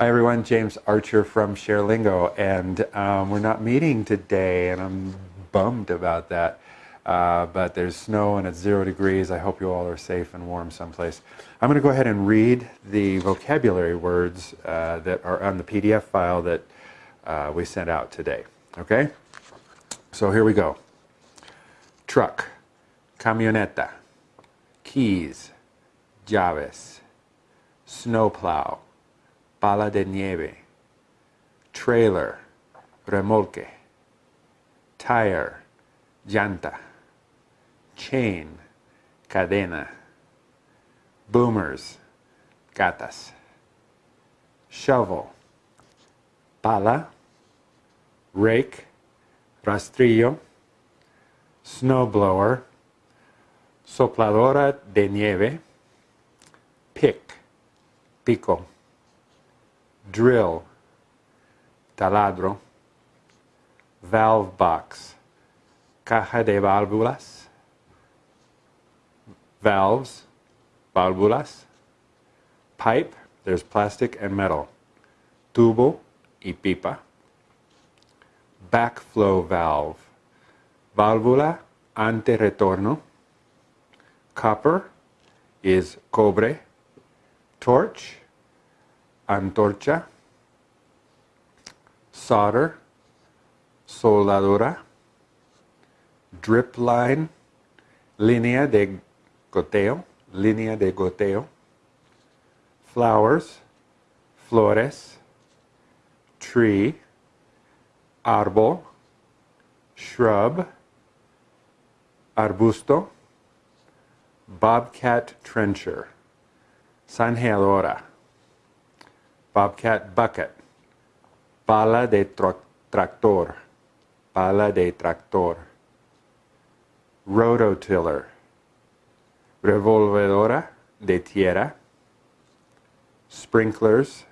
Hi everyone, James Archer from ShareLingo, and um, we're not meeting today, and I'm bummed about that. Uh, but there's snow and it's zero degrees. I hope you all are safe and warm someplace. I'm going to go ahead and read the vocabulary words uh, that are on the PDF file that uh, we sent out today. Okay? So here we go. Truck, camioneta, keys, llaves, snowplow, pala de nieve, trailer, remolque, tire, llanta, chain, cadena, boomers, gatas, shovel, pala, rake, rastrillo, snowblower, sopladora de nieve, pick, pico, drill, taladro, valve box, caja de válvulas, valves, válvulas, pipe, there's plastic and metal, tubo y pipa, backflow valve, válvula ante retorno, copper is cobre, torch, antorcha, solder, soldadura, drip line, línea de goteo, línea de goteo, flowers, flores, tree, árbol, shrub, arbusto, bobcat trencher, zanjeadora, bobcat bucket, pala de tractor, pala de tractor, rototiller, revolvedora de tierra, sprinklers,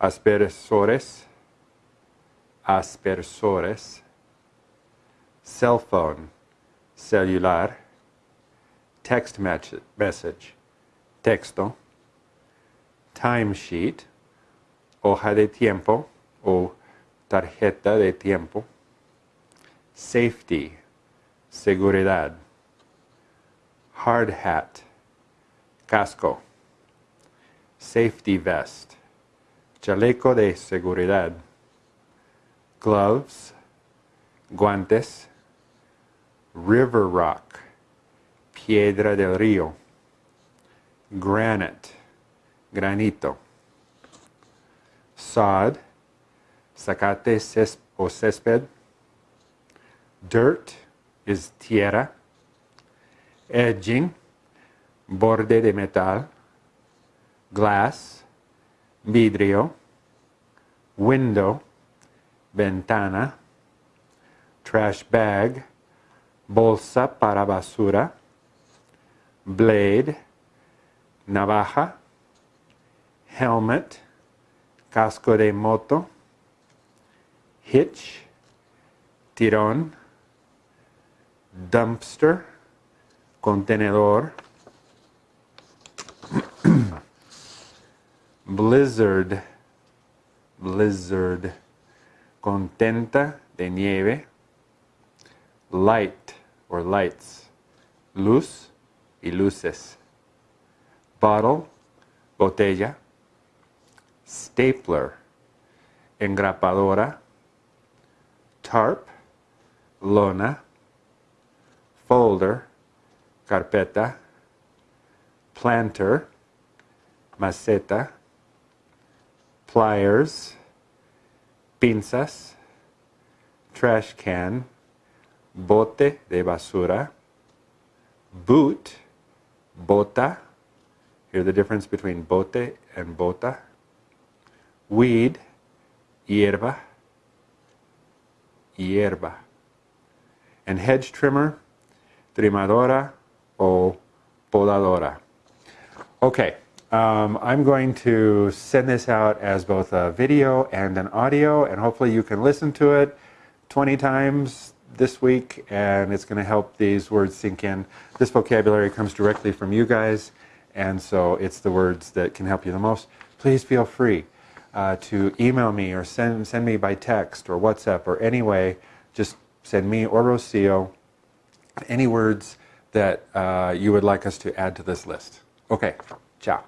aspersores, aspersores, cell phone, celular, text message, texto, timesheet, hoja de tiempo o tarjeta de tiempo, safety, seguridad, hard hat, casco, safety vest, chaleco de seguridad, gloves, guantes, river rock, piedra del río, granite, granito, sod, zacate ces o césped, dirt is tierra, edging, borde de metal, glass, vidrio, window, ventana, trash bag, bolsa para basura, blade, navaja, helmet, casco de moto, hitch, tirón, dumpster, contenedor, blizzard, blizzard, contenta de nieve, light or lights, luz y luces, bottle, botella, stapler, engrapadora, tarp, lona, folder, carpeta, planter, maceta, pliers, pinzas, trash can, bote de basura, boot, bota, hear the difference between bote and bota, weed, hierba, hierba, and hedge trimmer, trimadora o podadora. Okay, um, I'm going to send this out as both a video and an audio, and hopefully you can listen to it 20 times this week, and it's going to help these words sink in. This vocabulary comes directly from you guys, and so it's the words that can help you the most. Please feel free. Uh, to email me or send, send me by text or WhatsApp or any way. Just send me or Rocio any words that uh, you would like us to add to this list. Okay, ciao.